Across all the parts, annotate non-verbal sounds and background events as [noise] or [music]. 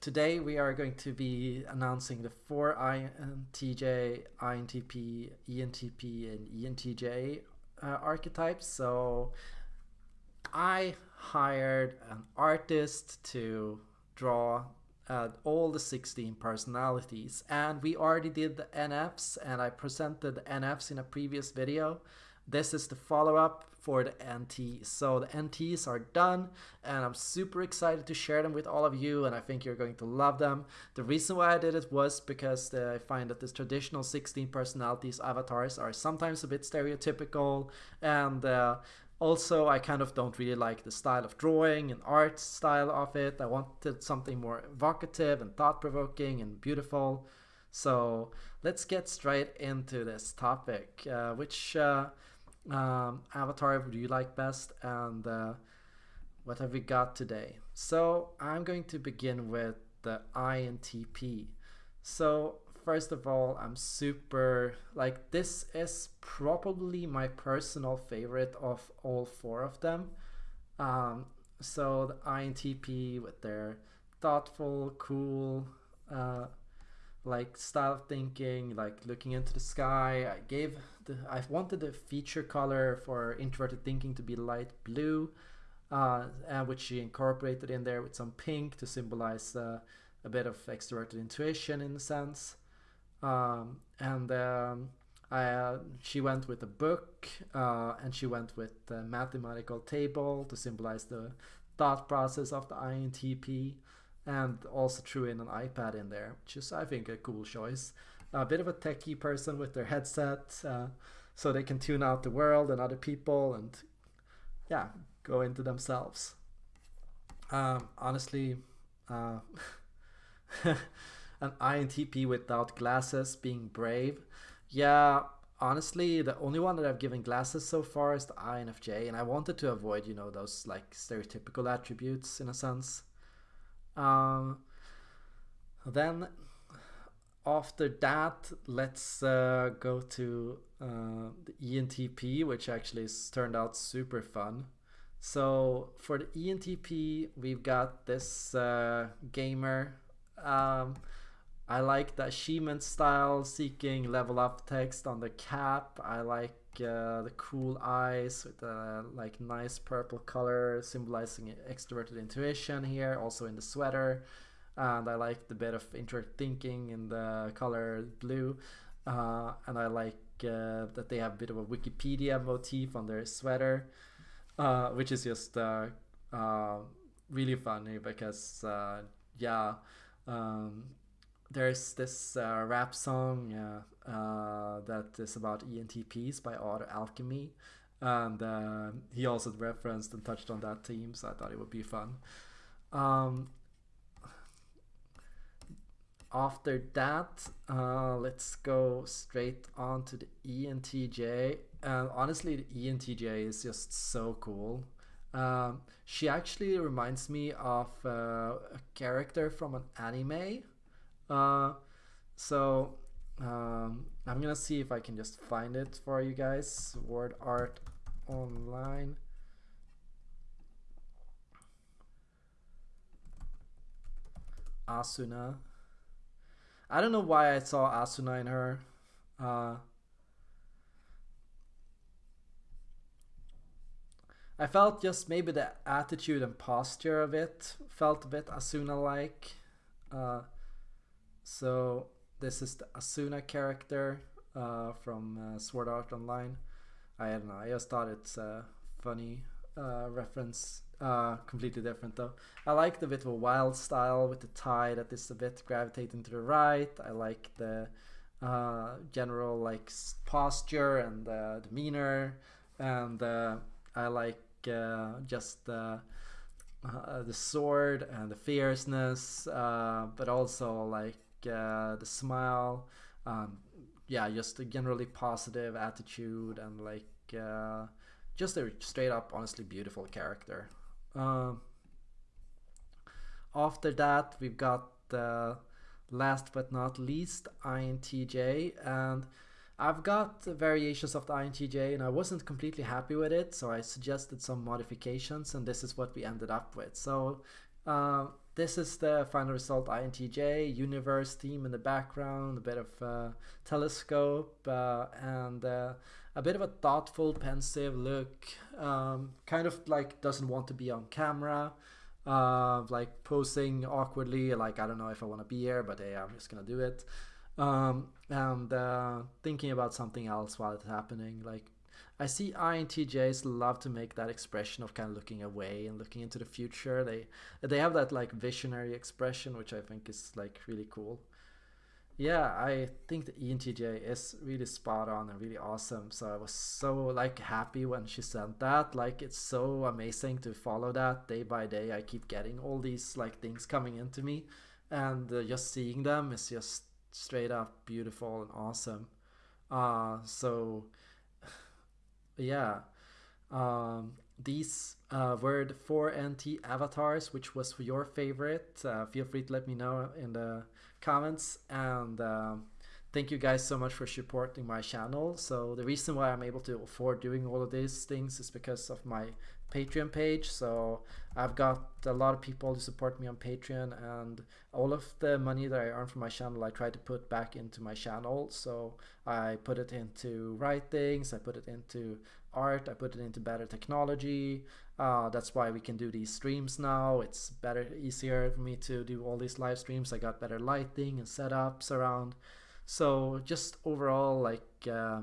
Today we are going to be announcing the four INTJ, INTP, ENTP, and ENTJ uh, archetypes. So I hired an artist to draw uh, all the 16 personalities and we already did the NFs and I presented the NFs in a previous video. This is the follow-up for the NT. So the NTs are done and I'm super excited to share them with all of you and I think you're going to love them. The reason why I did it was because uh, I find that the traditional 16 personalities avatars are sometimes a bit stereotypical and uh, also, I kind of don't really like the style of drawing and art style of it. I wanted something more evocative and thought-provoking and beautiful. So let's get straight into this topic. Uh, which uh, um, avatar do you like best and uh, what have we got today? So I'm going to begin with the INTP. So first of all, I'm super like this is probably my personal favorite of all four of them. Um, so the INTP with their thoughtful, cool, uh, like style of thinking, like looking into the sky. I gave the I wanted the feature color for introverted thinking to be light blue, uh, which she incorporated in there with some pink to symbolize uh, a bit of extroverted intuition in a sense um, and um, I, uh, she went with a book uh, and she went with a mathematical table to symbolize the thought process of the INTP and also threw in an iPad in there, which is I think a cool choice. A bit of a techie person with their headset uh, so they can tune out the world and other people and yeah, go into themselves. Um, honestly, uh, [laughs] an INTP without glasses being brave. Yeah, honestly, the only one that I've given glasses so far is the INFJ, and I wanted to avoid, you know, those like stereotypical attributes in a sense. Um, then after that, let's uh, go to uh, the ENTP, which actually has turned out super fun. So for the ENTP, we've got this uh, gamer. Um, I like the achievement style, seeking level up text on the cap. I like uh, the cool eyes with the like nice purple color symbolizing extroverted intuition here, also in the sweater. And I like the bit of introvert thinking in the color blue. Uh, and I like uh, that they have a bit of a Wikipedia motif on their sweater, uh, which is just uh, uh, really funny because, yeah, um, there's this uh, rap song uh, that is about ENTPs by Odd Alchemy. And uh, he also referenced and touched on that theme, so I thought it would be fun. Um, after that, uh, let's go straight on to the ENTJ. And honestly, the ENTJ is just so cool. Um, she actually reminds me of uh, a character from an anime uh, so um, I'm gonna see if I can just find it for you guys. Sword Art Online. Asuna. I don't know why I saw Asuna in her. Uh, I felt just maybe the attitude and posture of it felt a bit Asuna-like. Uh, so this is the Asuna character uh, from uh, Sword Art Online. I don't know, I just thought it's a funny uh, reference. Uh, completely different though. I like the bit of a wild style with the tie that is a bit gravitating to the right. I like the uh, general like posture and demeanor, and uh, I like just the uh, the sword and the fierceness, uh, but also like uh, the smile, um, yeah, just a generally positive attitude and like uh, just a straight up, honestly beautiful character. Um, after that, we've got last but not least INTJ, and I've got variations of the INTJ and I wasn't completely happy with it, so I suggested some modifications, and this is what we ended up with. So uh, this is the final result INTJ, universe theme in the background, a bit of uh, telescope, uh, and uh, a bit of a thoughtful, pensive look. Um, kind of like doesn't want to be on camera, uh, like posing awkwardly, like I don't know if I want to be here, but hey, I'm just gonna do it. Um, and uh, thinking about something else while it's happening, like I see INTJs love to make that expression of kind of looking away and looking into the future. They they have that like visionary expression, which I think is like really cool. Yeah, I think the ENTJ is really spot on and really awesome. So I was so like happy when she sent that. Like it's so amazing to follow that day by day. I keep getting all these like things coming into me, and uh, just seeing them is just straight up beautiful and awesome. Uh, so yeah. Um, these uh, were the four NT avatars, which was your favorite. Uh, feel free to let me know in the comments. And uh, thank you guys so much for supporting my channel. So the reason why I'm able to afford doing all of these things is because of my Patreon page. So I've got a lot of people who support me on Patreon, and all of the money that I earn from my channel, I try to put back into my channel. So I put it into writings, I put it into art, I put it into better technology. Uh, that's why we can do these streams now. It's better, easier for me to do all these live streams. I got better lighting and setups around. So just overall, like, uh,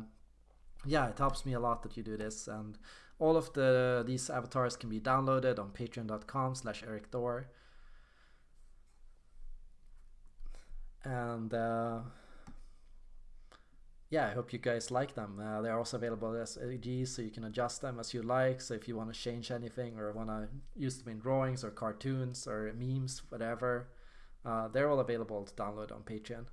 yeah, it helps me a lot that you do this and all of the these avatars can be downloaded on patreon.com slash Erik Thor. And uh, yeah, I hope you guys like them. Uh, they're also available as AGs, so you can adjust them as you like. So if you want to change anything or want to use them in drawings or cartoons or memes, whatever, uh, they're all available to download on Patreon.